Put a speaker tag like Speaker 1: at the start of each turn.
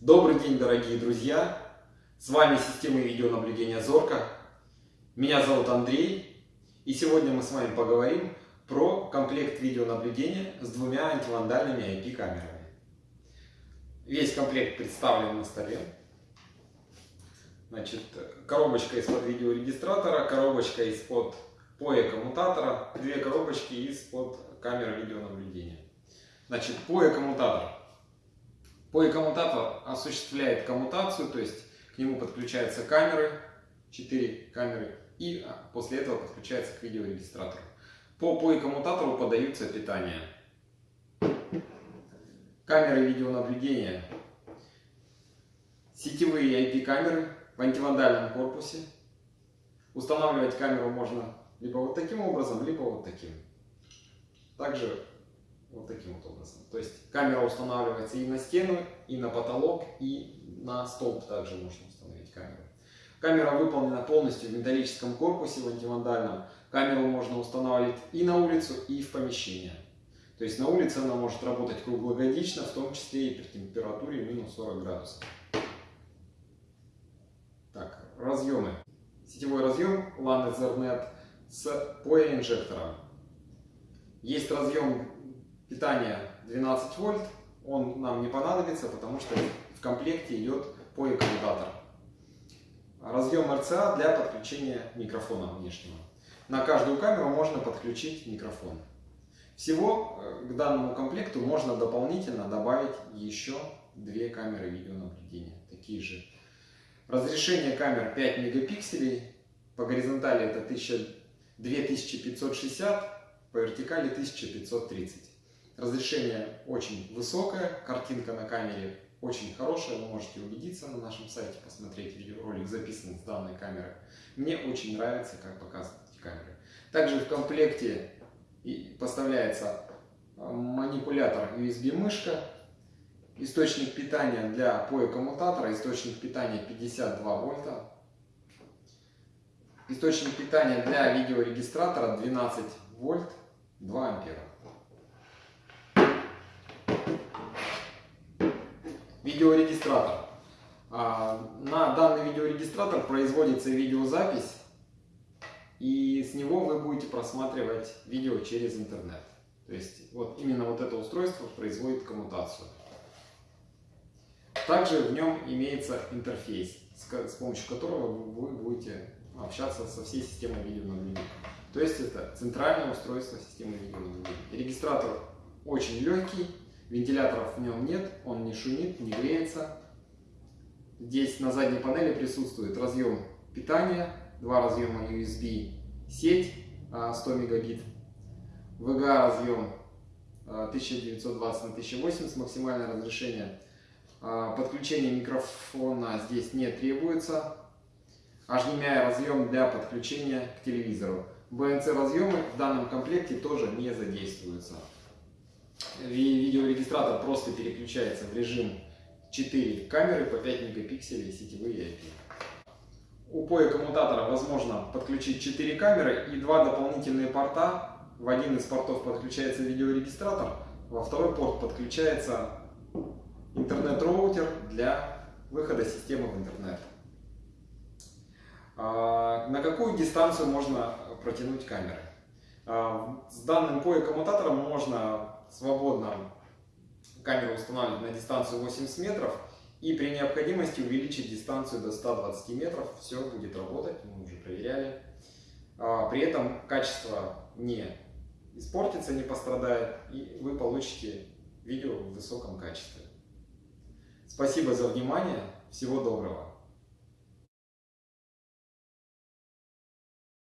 Speaker 1: Добрый день, дорогие друзья! С вами система видеонаблюдения Зорка. Меня зовут Андрей. И сегодня мы с вами поговорим про комплект видеонаблюдения с двумя антивандальными IP-камерами. Весь комплект представлен на столе. Значит, коробочка из-под видеорегистратора, коробочка из-под POE коммутатора, две коробочки из-под камеры видеонаблюдения. Значит, POE коммутатор. POE коммутатор осуществляет коммутацию, то есть к нему подключаются камеры, 4 камеры, и а, после этого подключается к видеорегистратору. По POE коммутатору подаются питание. Камеры видеонаблюдения. Сетевые IP-камеры в антивандальном корпусе. Устанавливать камеру можно либо вот таким образом, либо вот таким. Также вот таким вот образом. То есть камера устанавливается и на стену, и на потолок, и на столб также можно установить камеру. Камера выполнена полностью в металлическом корпусе, в антивандальном. Камеру можно устанавливать и на улицу, и в помещение. То есть на улице она может работать круглогодично, в том числе и при температуре минус 40 градусов. Так, разъемы. Сетевой разъем LAN Ethernet с POE инжектором. Есть разъем питания 12 вольт. Он нам не понадобится, потому что в комплекте идет POE коммутатор. Разъем RCA для подключения микрофона внешнего. На каждую камеру можно подключить микрофон. Всего э, к данному комплекту можно дополнительно добавить еще две камеры видеонаблюдения. Такие же. Разрешение камер 5 мегапикселей. По горизонтали это 2560, по вертикали 1530. Разрешение очень высокое, картинка на камере очень хорошая, вы можете убедиться на нашем сайте, посмотреть видеоролик, записанный с данной камеры. Мне очень нравится, как показывают эти камеры. Также в комплекте поставляется а, манипулятор USB-мышка, источник питания для POE коммутатора, источник питания 52 вольта, источник питания для видеорегистратора 12 вольт 2 ампера. Видеорегистратор. А, на данный видеорегистратор производится видеозапись, и с него вы будете просматривать видео через интернет. То есть вот именно вот это устройство производит коммутацию. Также в нем имеется интерфейс, с помощью которого вы будете общаться со всей системой видеонаблюдения. То есть это центральное устройство системы видеонаблюдения. Регистратор очень легкий, вентиляторов в нем нет, он не шумит, не греется. Здесь на задней панели присутствует разъем питания, два разъема USB, сеть 100 мегабит, VGA разъем 1920 на 1080 максимальное разрешение. А, подключение микрофона здесь не требуется. HDMI разъем для подключения к телевизору. BNC разъемы в данном комплекте тоже не задействуются. Видеорегистратор просто переключается в режим 4 камеры по 5 мегапикселей сетевые IP. У POE коммутатора возможно подключить 4 камеры и два дополнительные порта. В один из портов подключается видеорегистратор, во второй порт подключается интернет-роутер для выхода системы в интернет. А, на какую дистанцию можно протянуть камеры? А, с данным POE коммутатором можно свободно камеру устанавливать на дистанцию 80 метров и при необходимости увеличить дистанцию до 120 метров. Все будет работать, мы уже проверяли. А, при этом качество не испортится, не пострадает, и вы получите видео в высоком качестве. Спасибо за внимание, всего доброго!